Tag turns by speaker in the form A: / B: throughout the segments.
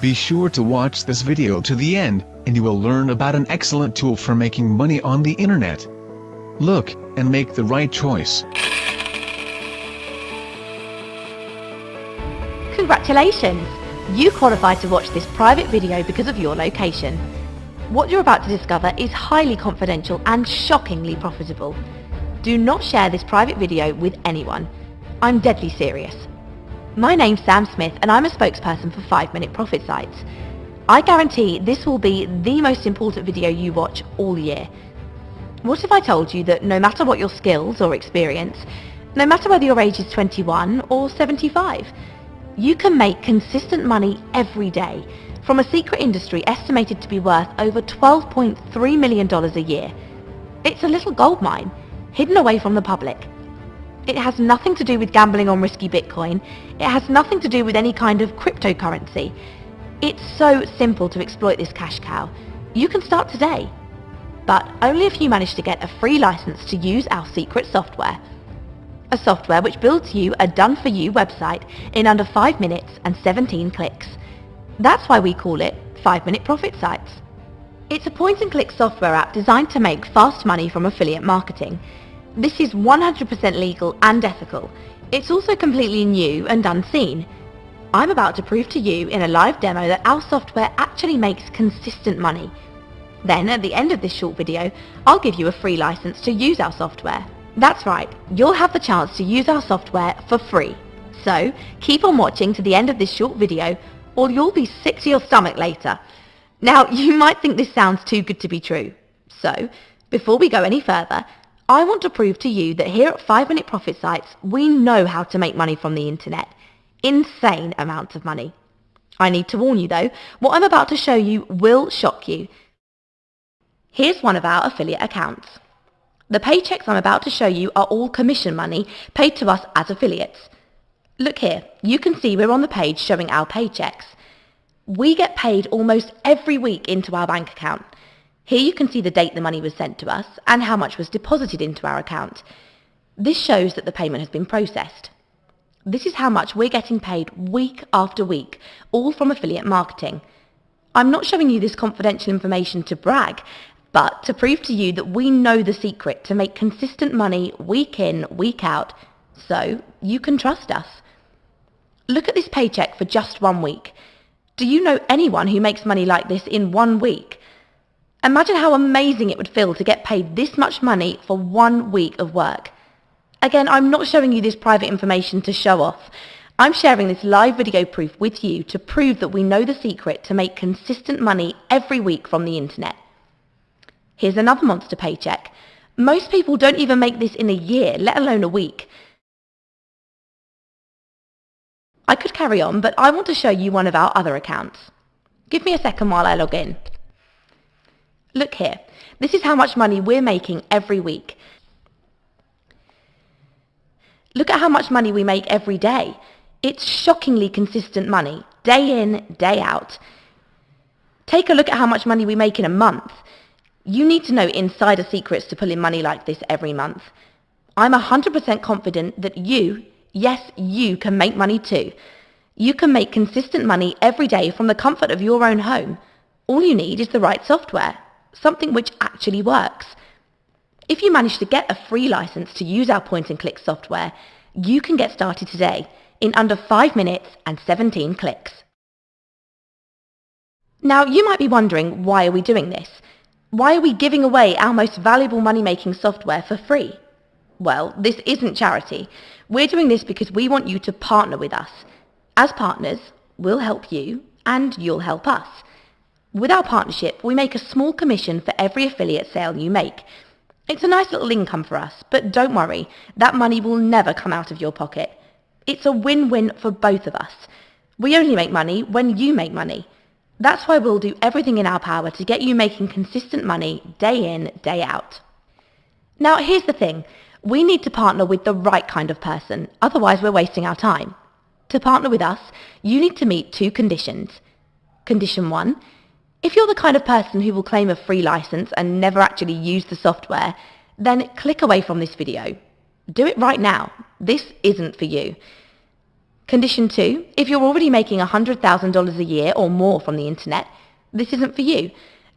A: Be sure to watch this video to the end, and you will learn about an excellent tool for making money on the internet. Look, and make the right choice.
B: Congratulations! You qualified to watch this private video because of your location. What you're about to discover is highly confidential and shockingly profitable. Do not share this private video with anyone. I'm deadly serious. My name's Sam Smith and I'm a spokesperson for 5 Minute Profit Sites. I guarantee this will be the most important video you watch all year. What if I told you that no matter what your skills or experience, no matter whether your age is 21 or 75, you can make consistent money every day from a secret industry estimated to be worth over $12.3 million a year. It's a little gold mine, hidden away from the public. It has nothing to do with gambling on risky Bitcoin. It has nothing to do with any kind of cryptocurrency. It's so simple to exploit this cash cow. You can start today. But only if you manage to get a free license to use our secret software. A software which builds you a done-for-you website in under 5 minutes and 17 clicks. That's why we call it 5 Minute Profit Sites. It's a point-and-click software app designed to make fast money from affiliate marketing. This is 100% legal and ethical. It's also completely new and unseen. I'm about to prove to you in a live demo that our software actually makes consistent money. Then at the end of this short video, I'll give you a free license to use our software. That's right, you'll have the chance to use our software for free. So keep on watching to the end of this short video or you'll be sick to your stomach later. Now you might think this sounds too good to be true. So before we go any further, I want to prove to you that here at 5 Minute Profit Sites, we know how to make money from the internet. Insane amounts of money. I need to warn you though, what I'm about to show you will shock you. Here's one of our affiliate accounts. The paychecks I'm about to show you are all commission money paid to us as affiliates. Look here, you can see we're on the page showing our paychecks. We get paid almost every week into our bank account. Here you can see the date the money was sent to us and how much was deposited into our account. This shows that the payment has been processed. This is how much we're getting paid week after week, all from affiliate marketing. I'm not showing you this confidential information to brag, but to prove to you that we know the secret to make consistent money week in, week out, so you can trust us. Look at this paycheck for just one week. Do you know anyone who makes money like this in one week? Imagine how amazing it would feel to get paid this much money for one week of work. Again, I'm not showing you this private information to show off. I'm sharing this live video proof with you to prove that we know the secret to make consistent money every week from the internet. Here's another monster paycheck. Most people don't even make this in a year, let alone a week. I could carry on, but I want to show you one of our other accounts. Give me a second while I log in. Look here, this is how much money we're making every week. Look at how much money we make every day. It's shockingly consistent money, day in, day out. Take a look at how much money we make in a month. You need to know insider secrets to pull in money like this every month. I'm 100% confident that you, yes, you can make money too. You can make consistent money every day from the comfort of your own home. All you need is the right software something which actually works. If you manage to get a free license to use our point-and-click software, you can get started today in under 5 minutes and 17 clicks. Now, you might be wondering, why are we doing this? Why are we giving away our most valuable money-making software for free? Well, this isn't charity. We're doing this because we want you to partner with us. As partners, we'll help you and you'll help us. With our partnership, we make a small commission for every affiliate sale you make. It's a nice little income for us, but don't worry, that money will never come out of your pocket. It's a win-win for both of us. We only make money when you make money. That's why we'll do everything in our power to get you making consistent money day in, day out. Now here's the thing, we need to partner with the right kind of person, otherwise we're wasting our time. To partner with us, you need to meet two conditions. Condition one, if you're the kind of person who will claim a free license and never actually use the software, then click away from this video. Do it right now. This isn't for you. Condition 2. If you're already making $100,000 a year or more from the internet, this isn't for you.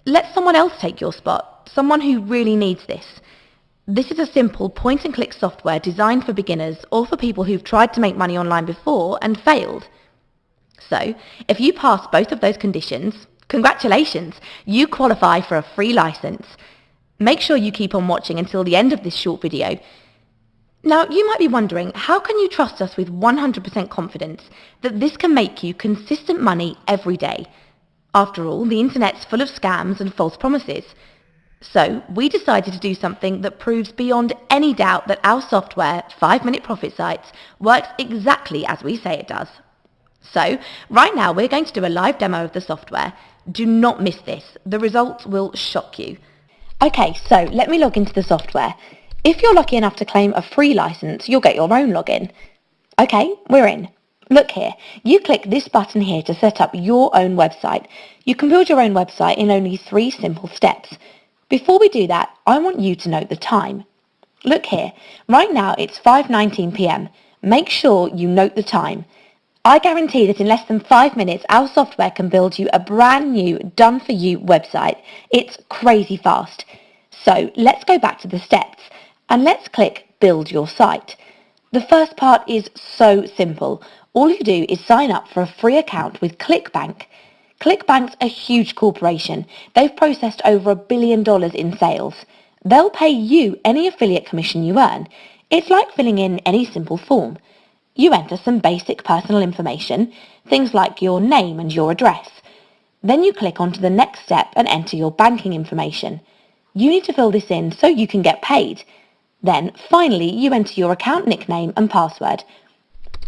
B: Let someone else take your spot, someone who really needs this. This is a simple point-and-click software designed for beginners or for people who've tried to make money online before and failed. So, if you pass both of those conditions, congratulations, you qualify for a free license. Make sure you keep on watching until the end of this short video. Now, you might be wondering, how can you trust us with 100% confidence that this can make you consistent money every day? After all, the internet's full of scams and false promises. So, we decided to do something that proves beyond any doubt that our software, 5 Minute Profit Sites, works exactly as we say it does. So, right now we're going to do a live demo of the software. Do not miss this. The results will shock you. Okay, so let me log into the software. If you're lucky enough to claim a free license, you'll get your own login. Okay, we're in. Look here, you click this button here to set up your own website. You can build your own website in only three simple steps. Before we do that, I want you to note the time. Look here, right now it's 5.19pm. Make sure you note the time. I guarantee that in less than five minutes, our software can build you a brand new, done-for-you website. It's crazy fast. So let's go back to the steps and let's click Build Your Site. The first part is so simple. All you do is sign up for a free account with ClickBank. ClickBank's a huge corporation. They've processed over a billion dollars in sales. They'll pay you any affiliate commission you earn. It's like filling in any simple form. You enter some basic personal information, things like your name and your address. Then you click onto the next step and enter your banking information. You need to fill this in so you can get paid. Then, finally, you enter your account nickname and password.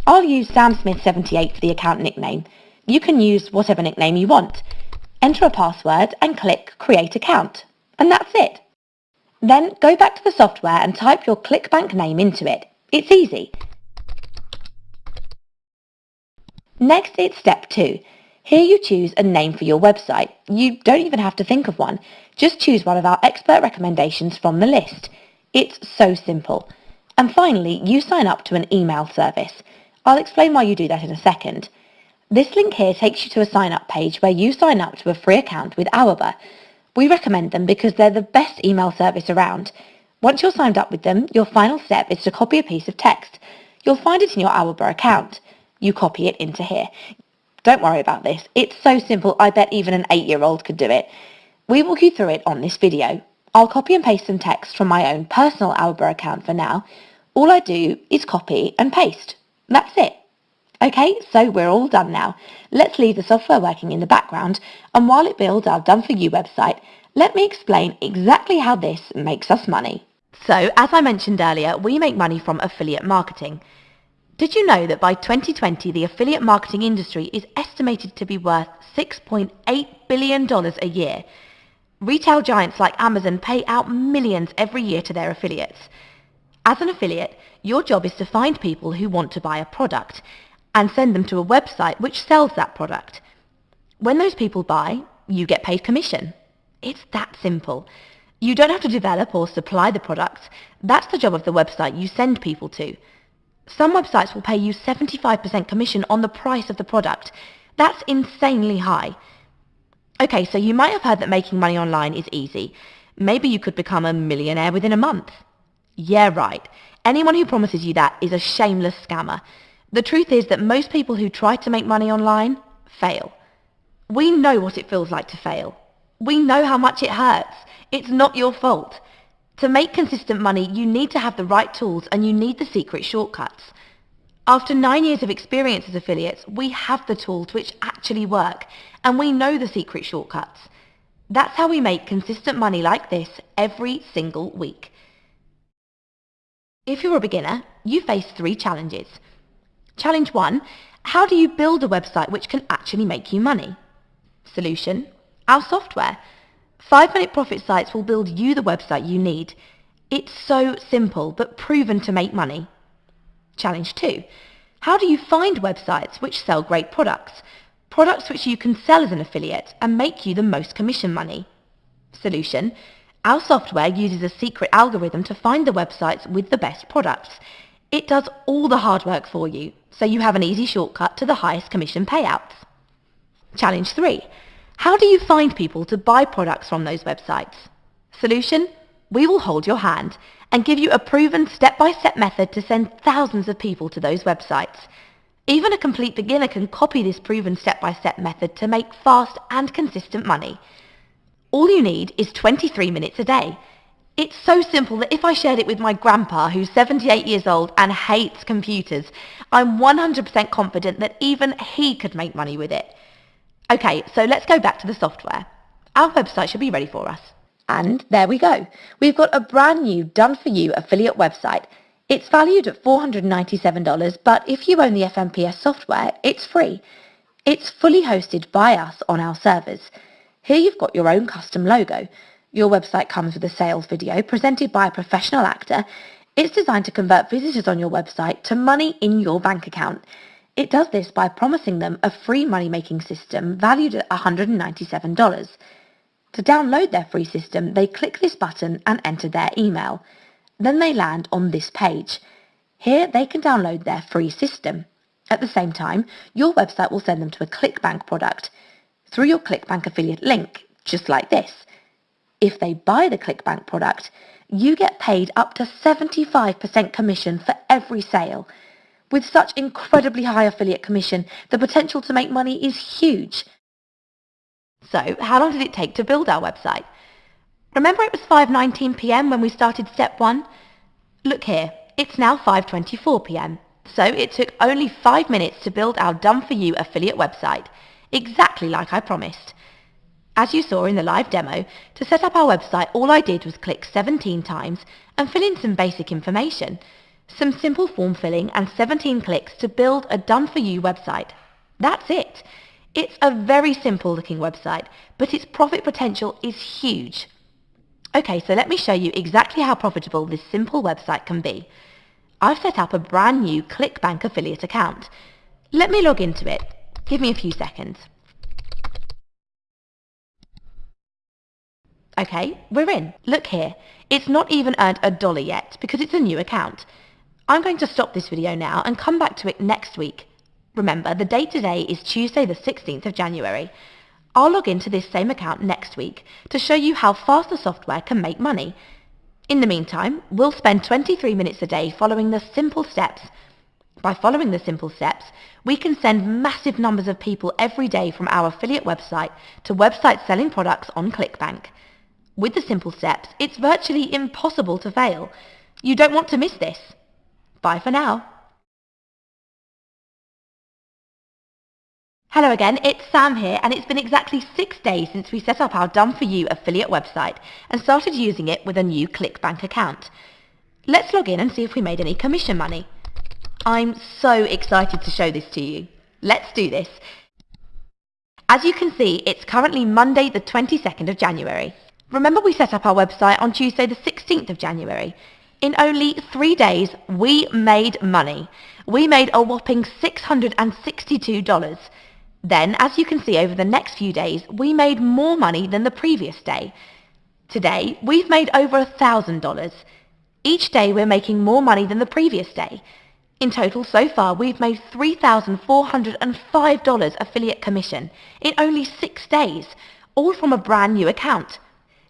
B: I'll use SamSmith78 for the account nickname. You can use whatever nickname you want. Enter a password and click Create Account. And that's it. Then go back to the software and type your ClickBank name into it. It's easy. Next, it's step two. Here you choose a name for your website. You don't even have to think of one. Just choose one of our expert recommendations from the list. It's so simple. And finally, you sign up to an email service. I'll explain why you do that in a second. This link here takes you to a sign-up page where you sign up to a free account with AWeber. We recommend them because they're the best email service around. Once you're signed up with them, your final step is to copy a piece of text. You'll find it in your AWeber account you copy it into here. Don't worry about this. It's so simple, I bet even an eight-year-old could do it. We walk you through it on this video. I'll copy and paste some text from my own personal AWeber account for now. All I do is copy and paste. That's it. Okay, so we're all done now. Let's leave the software working in the background, and while it builds our Done For You website, let me explain exactly how this makes us money. So, as I mentioned earlier, we make money from affiliate marketing. Did you know that by 2020 the affiliate marketing industry is estimated to be worth $6.8 billion a year? Retail giants like Amazon pay out millions every year to their affiliates. As an affiliate, your job is to find people who want to buy a product and send them to a website which sells that product. When those people buy, you get paid commission. It's that simple. You don't have to develop or supply the products. That's the job of the website you send people to. Some websites will pay you 75% commission on the price of the product. That's insanely high. Okay, so you might have heard that making money online is easy. Maybe you could become a millionaire within a month. Yeah, right. Anyone who promises you that is a shameless scammer. The truth is that most people who try to make money online fail. We know what it feels like to fail. We know how much it hurts. It's not your fault. To make consistent money, you need to have the right tools and you need the secret shortcuts. After nine years of experience as affiliates, we have the tools which actually work and we know the secret shortcuts. That's how we make consistent money like this every single week. If you're a beginner, you face three challenges. Challenge one, how do you build a website which can actually make you money? Solution, our software. Five Minute Profit Sites will build you the website you need. It's so simple, but proven to make money. Challenge 2. How do you find websites which sell great products? Products which you can sell as an affiliate and make you the most commission money. Solution. Our software uses a secret algorithm to find the websites with the best products. It does all the hard work for you, so you have an easy shortcut to the highest commission payouts. Challenge 3. How do you find people to buy products from those websites? Solution? We will hold your hand and give you a proven step-by-step method to send thousands of people to those websites. Even a complete beginner can copy this proven step-by-step method to make fast and consistent money. All you need is 23 minutes a day. It's so simple that if I shared it with my grandpa, who's 78 years old and hates computers, I'm 100% confident that even he could make money with it. Okay, so let's go back to the software. Our website should be ready for us. And there we go. We've got a brand new done-for-you affiliate website. It's valued at $497, but if you own the FMPS software, it's free. It's fully hosted by us on our servers. Here you've got your own custom logo. Your website comes with a sales video presented by a professional actor. It's designed to convert visitors on your website to money in your bank account. It does this by promising them a free money-making system valued at $197. To download their free system, they click this button and enter their email. Then they land on this page. Here they can download their free system. At the same time, your website will send them to a ClickBank product through your ClickBank affiliate link, just like this. If they buy the ClickBank product, you get paid up to 75% commission for every sale. With such incredibly high affiliate commission, the potential to make money is huge. So, how long did it take to build our website? Remember it was 5.19pm when we started step 1? Look here, it's now 5.24pm. So it took only 5 minutes to build our done-for-you affiliate website, exactly like I promised. As you saw in the live demo, to set up our website all I did was click 17 times and fill in some basic information some simple form filling and 17 clicks to build a done-for-you website. That's it. It's a very simple looking website, but its profit potential is huge. Okay, so let me show you exactly how profitable this simple website can be. I've set up a brand new ClickBank affiliate account. Let me log into it. Give me a few seconds. Okay, we're in. Look here. It's not even earned a dollar yet because it's a new account. I'm going to stop this video now and come back to it next week. Remember, the date today is Tuesday the 16th of January. I'll log into this same account next week to show you how fast the software can make money. In the meantime, we'll spend 23 minutes a day following the simple steps. By following the simple steps, we can send massive numbers of people every day from our affiliate website to websites selling products on ClickBank. With the simple steps, it's virtually impossible to fail. You don't want to miss this. Bye for now. Hello again, it's Sam here and it's been exactly six days since we set up our Done For You affiliate website and started using it with a new ClickBank account. Let's log in and see if we made any commission money. I'm so excited to show this to you. Let's do this. As you can see, it's currently Monday the 22nd of January. Remember we set up our website on Tuesday the 16th of January. In only three days, we made money. We made a whopping $662. Then, as you can see over the next few days, we made more money than the previous day. Today, we've made over $1,000. Each day we're making more money than the previous day. In total, so far, we've made $3,405 affiliate commission in only six days, all from a brand new account.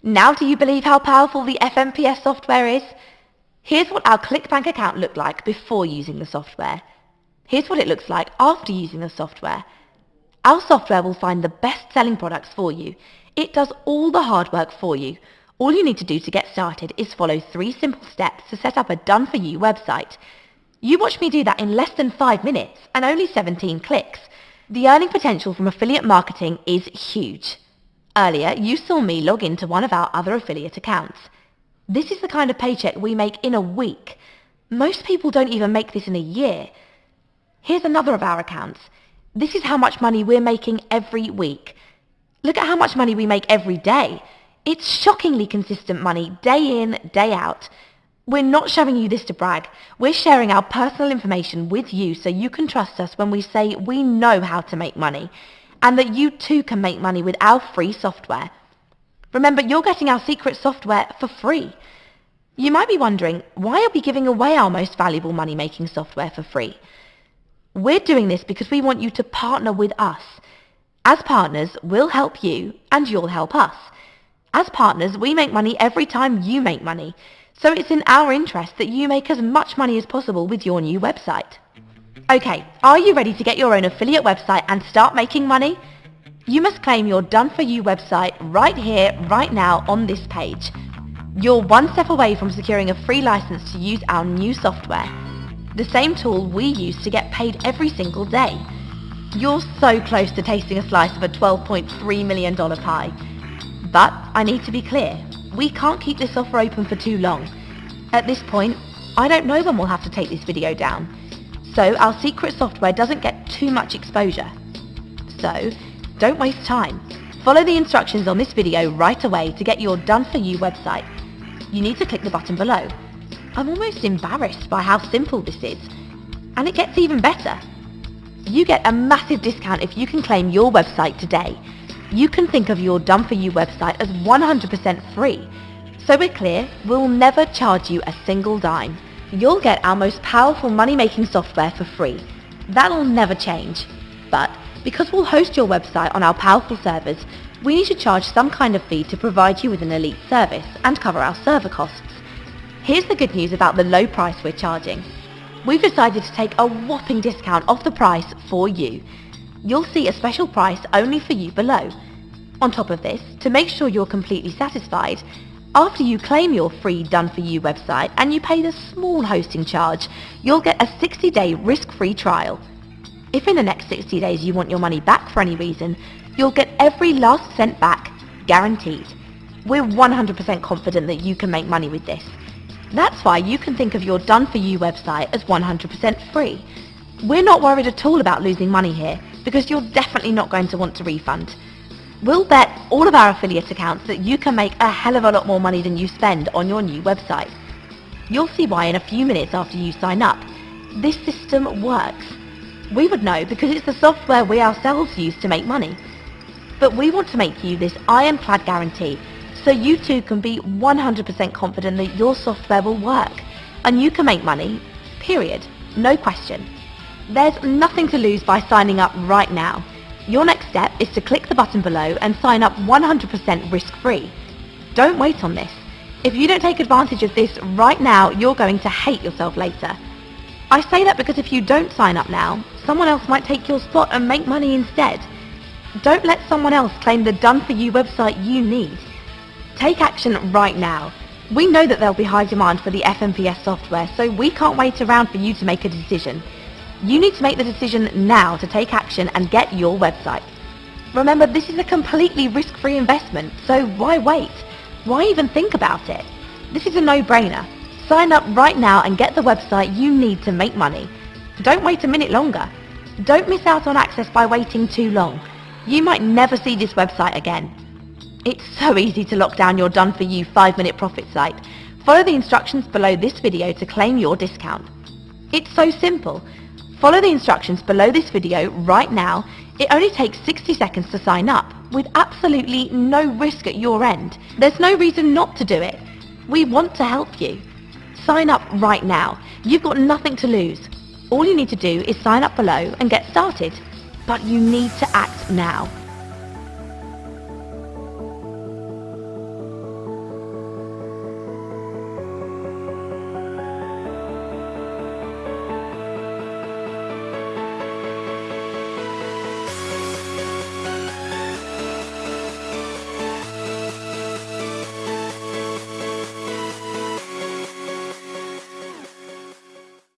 B: Now do you believe how powerful the FMPS software is? Here's what our ClickBank account looked like before using the software. Here's what it looks like after using the software. Our software will find the best-selling products for you. It does all the hard work for you. All you need to do to get started is follow three simple steps to set up a done-for-you website. You watch me do that in less than five minutes and only 17 clicks. The earning potential from affiliate marketing is huge. Earlier, you saw me log into one of our other affiliate accounts. This is the kind of paycheck we make in a week. Most people don't even make this in a year. Here's another of our accounts. This is how much money we're making every week. Look at how much money we make every day. It's shockingly consistent money, day in, day out. We're not showing you this to brag. We're sharing our personal information with you so you can trust us when we say we know how to make money and that you too can make money with our free software. Remember, you're getting our secret software for free. You might be wondering, why are we giving away our most valuable money-making software for free? We're doing this because we want you to partner with us. As partners, we'll help you and you'll help us. As partners, we make money every time you make money. So it's in our interest that you make as much money as possible with your new website. Okay, are you ready to get your own affiliate website and start making money? You must claim your Done For You website right here, right now on this page. You're one step away from securing a free license to use our new software. The same tool we use to get paid every single day. You're so close to tasting a slice of a $12.3 million pie. But I need to be clear, we can't keep this offer open for too long. At this point, I don't know when we'll have to take this video down, so our secret software doesn't get too much exposure. So, don't waste time. Follow the instructions on this video right away to get your Done For You website. You need to click the button below. I'm almost embarrassed by how simple this is. And it gets even better. You get a massive discount if you can claim your website today. You can think of your Done For You website as 100% free. So we're clear, we'll never charge you a single dime. You'll get our most powerful money-making software for free. That'll never change. But because we'll host your website on our powerful servers, we need to charge some kind of fee to provide you with an elite service and cover our server costs. Here's the good news about the low price we're charging we've decided to take a whopping discount off the price for you. You'll see a special price only for you below. On top of this, to make sure you're completely satisfied, after you claim your free Done For You website and you pay the small hosting charge, you'll get a 60-day risk-free trial. If in the next 60 days you want your money back for any reason, you'll get every last cent back, guaranteed. We're 100% confident that you can make money with this. That's why you can think of your Done For You website as 100% free. We're not worried at all about losing money here, because you're definitely not going to want to refund. We'll bet all of our affiliate accounts that you can make a hell of a lot more money than you spend on your new website. You'll see why in a few minutes after you sign up. This system works. We would know because it's the software we ourselves use to make money. But we want to make you this ironclad guarantee so you too can be 100% confident that your software will work and you can make money, period. No question. There's nothing to lose by signing up right now. Your next step is to click the button below and sign up 100% risk-free. Don't wait on this. If you don't take advantage of this right now, you're going to hate yourself later. I say that because if you don't sign up now, someone else might take your spot and make money instead. Don't let someone else claim the done for you website you need. Take action right now. We know that there'll be high demand for the FMPS software, so we can't wait around for you to make a decision. You need to make the decision now to take action and get your website. Remember, this is a completely risk-free investment, so why wait? Why even think about it? This is a no-brainer. Sign up right now and get the website you need to make money. Don't wait a minute longer. Don't miss out on access by waiting too long. You might never see this website again. It's so easy to lock down your done-for-you 5-minute profit site. Follow the instructions below this video to claim your discount. It's so simple. Follow the instructions below this video right now. It only takes 60 seconds to sign up, with absolutely no risk at your end. There's no reason not to do it. We want to help you. Sign up right now. You've got nothing to lose. All you need to do is sign up below and get started. But you need to act now.